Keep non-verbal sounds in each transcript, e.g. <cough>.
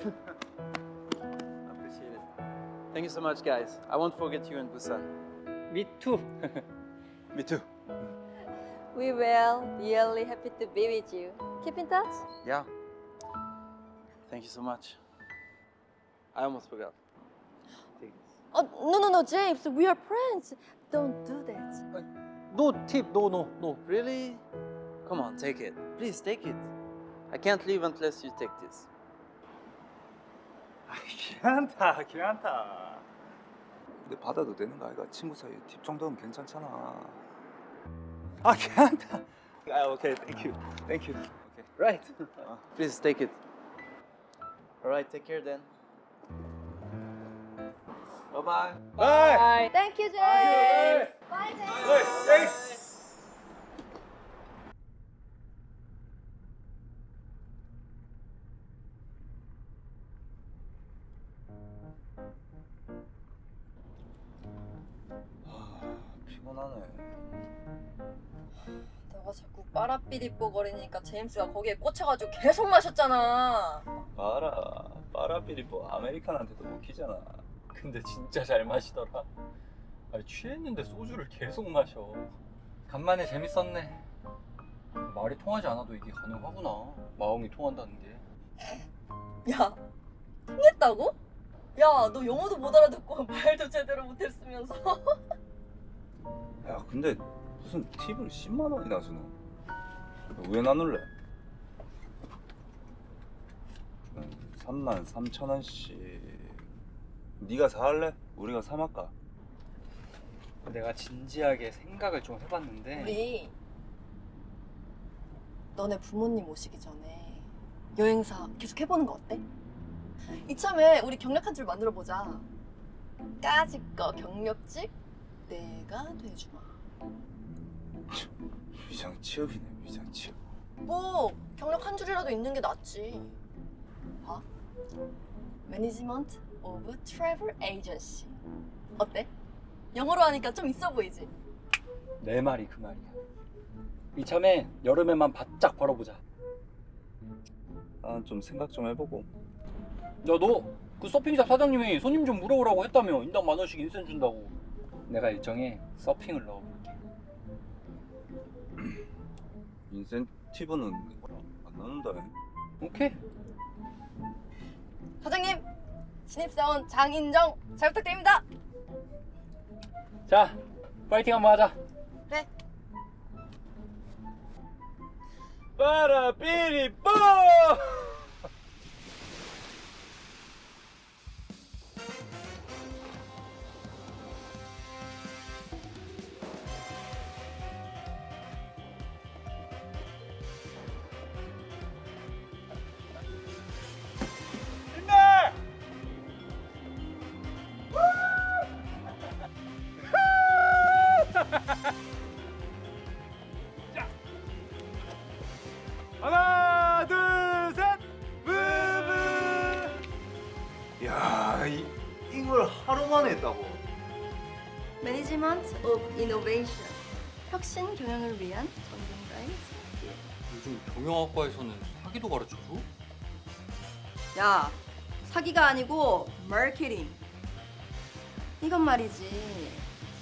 Appreciate it. Thank you so much, guys. I won't forget you in Busan. Me too. <laughs> Me too. We will. Really happy to be with you. Keep in touch. Yeah. Thank you so much. I almost forgot. Take this. <gasps> Oh, no, no, no, James. We are friends. Don't do that. Uh, no tip, no, no, no. Really? Come on, take it. Please take it. I can't leave unless you take this. 아, 괜찮다, 괜찮다. 근데 받아도 되는 거 아이가? 친구 사이에 팁 정도면 괜찮잖아. 아, 괜찮다. 아, 오케이, 땡큐, 땡큐. 오케이. Right. Please take it. All right, take care then. Bye bye. Bye. Thank you, James. Bye, James. 아, 빠라삐리뽀거리니까 제임스가 거기에 꽂혀가지고 계속 마셨잖아. 봐라, 빠라비리 뭐 아메리칸한테도 먹히잖아. 근데 진짜 잘 마시더라. 아니, 취했는데 소주를 계속 마셔. 간만에 재밌었네. 말이 통하지 않아도 이게 가능하구나. 마음이 통한다는 게. 야, 통했다고? 야, 너 영어도 못 알아듣고 <laughs> 말도 제대로 못했으면서. <laughs> 야, 근데 무슨 팁을 10만 원이나 주노? 왜 나눌래? 3만 3천 원씩. 네가 사할래? 우리가 사말까? 내가 진지하게 생각을 좀 해봤는데. 우리 너네 부모님 오시기 전에 여행사 계속 해보는 거 어때? 이참에 우리 경력한 줄 만들어 보자. 까짓 거 경력직 내가 돼주마. 위장 취업이네, 취업. 뭐 경력 한 줄이라도 있는 게 낫지. 봐. Management of Travel Agency. 어때? 영어로 하니까 좀 있어 보이지? 내 말이 그 말이야. 이참에 여름에만 바짝 벌어보자. 난 좀 생각 좀 해보고. 야, 너 그 서핑샵 사장님이 손님 좀 물어보라고 했다며. 인당 만 원씩 인센 준다고. 내가 일정에 서핑을 넣어볼게. 인센티브는 안 나눈다. 오케이. 사장님 신입사원 장인정 잘 부탁드립니다. 자, 파이팅 한번 하자. 그래. 빠라삐리뽀! 이걸 하루 만에 했다고? Management of Innovation 혁신 경영을 위한 전문가의 스킬. 요즘 경영학과에서는 사기도 가르쳐줘? 야 사기가 아니고 마케팅. 이건 말이지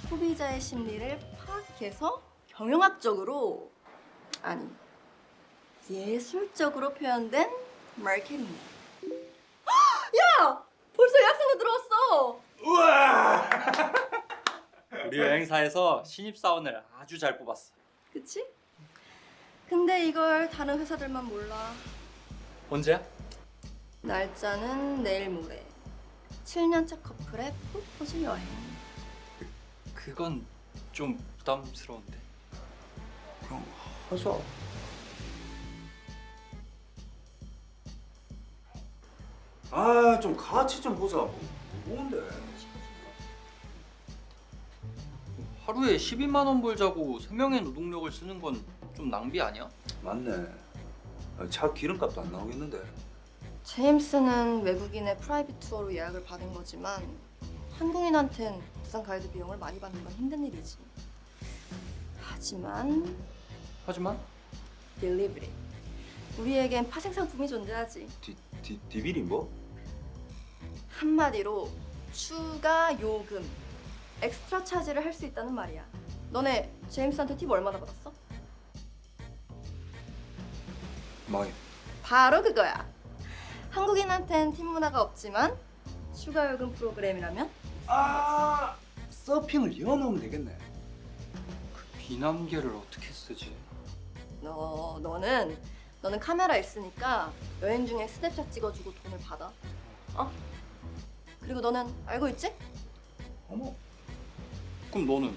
소비자의 심리를 파악해서 경영학적으로 아니 예술적으로 표현된 마케팅. <gasps> 야 벌써 예 약생도 들어왔어. <laughs> 우리 여행사에서 신입사원을 아주 잘 뽑았어. 그치? 근데 이걸 다른 회사들만 몰라. 언제야? 날짜는 내일 모레. 7년차 커플의 프로포즈 여행. 그건 좀 부담스러운데. 그럼 하자. 아, 좀 같이 좀 보자. 뭐, 뭔데? 하루에 12만 원 벌자고 3명의 노동력을 쓰는 건 좀 낭비 아니야? 맞네. 아, 차 기름값도 안 나오겠는데. 제임스는 외국인의 private tour로 예약을 받은 거지만 한국인한텐 부산 가이드 비용을 많이 받는 건 힘든 일이지. 하지만 하지만 derivative. 우리에겐 파생 상품이 존재하지. 디, 디, 디비리 뭐? 한마디로 추가 요금, 엑스트라 차지를 할 수 있다는 말이야. 너네 제임스한테 팁 얼마나 받았어? 많이. 바로 그거야. 한국인한텐 팁 문화가 없지만 추가 요금 프로그램이라면 아 서핑을 이어놓으면 되겠네. 비남계를 어떻게 쓰지? 너 너는 너는 카메라 있으니까 여행 중에 스냅샷 찍어주고 돈을 받아. 어? 그리고 너는 알고 있지? 어머. 그럼 너는?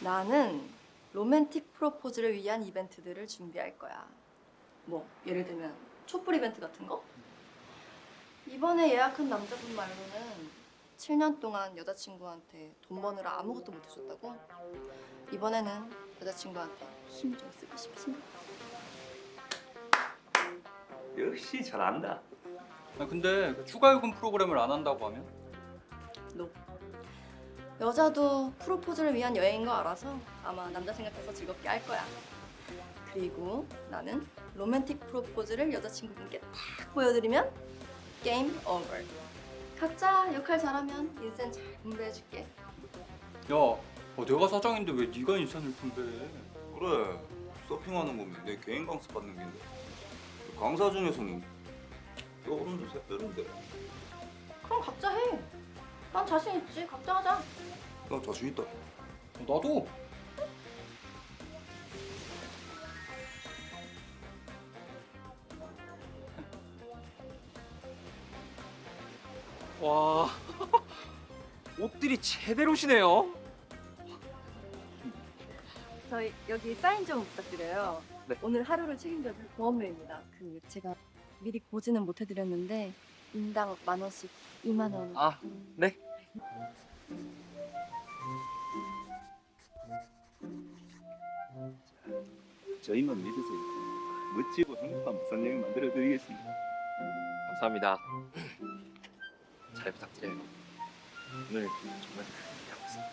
나는 로맨틱 프로포즈를 위한 이벤트들을 준비할 거야. 뭐 예를 들면 촛불 이벤트 같은 거? 이번에 예약한 남자분 말로는 7년 동안 여자친구한테 돈 버느라 아무것도 못 해줬다고. 이번에는 여자친구한테 힘 좀 쓰고 싶지. 역시 잘한다. 아 근데 그 추가 요금 프로그램을 안 한다고 하면? 여자도 프로포즈를 위한 여행인 거 알아서 아마 남자 생각해서 즐겁게 할 거야. 그리고 나는 로맨틱 프로포즈를 여자친구분께 딱 보여드리면 게임 오버. 각자 역할 잘하면 인생 잘 분배해줄게. 야, 어, 내가 사장인데 왜 네가 인선을 분배해? 그래. 서핑하는 거면 내 개인 강습 받는 게인데. 강사 중에서는 떠오르는 새 빼는데. 그럼 각자 해. 난 자신 있지. 각자 하자. 나 자신 있다. 어, 나도. 와 <laughs> 옷들이 제대로시네요. 저희 여기 사인 좀 부탁드려요. 네. 오늘 하루를 책임져줄 보험료입니다. 그 제가 미리 고지는 못 해드렸는데 인당 만 원씩 2만 원. 아, 네. 저희만 믿으세요. 멋지고 행복한 부산 여행 만들어 드리겠습니다. 감사합니다. 잘 부탁드려요. 오늘 정말 기대하고 있습니다.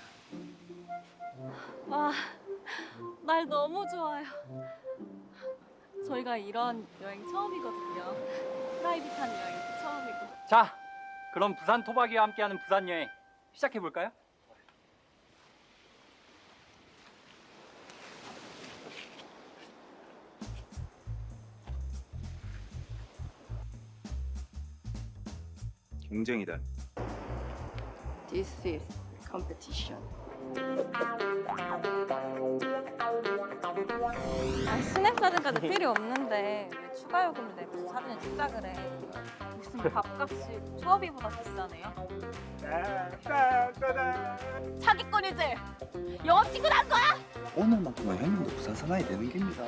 와, 날 너무 좋아요. 저희가 이런 여행 처음이거든요. 프라이빗한 여행도 처음이고. 자, 그럼 부산 토박이와 함께하는 부산 여행 시작해 볼까요? 경쟁이다. This is competition. 아, 스냅 사진까지 필요 없는데 왜 추가 요금을 내고 사진을 찍자 그래. 무슨 밥값이 초업이보다 비싸네요. 사기꾼이지? 여자친구 난 거야? 오늘만큼은 형님도 부산 사나이 되는 겁니다.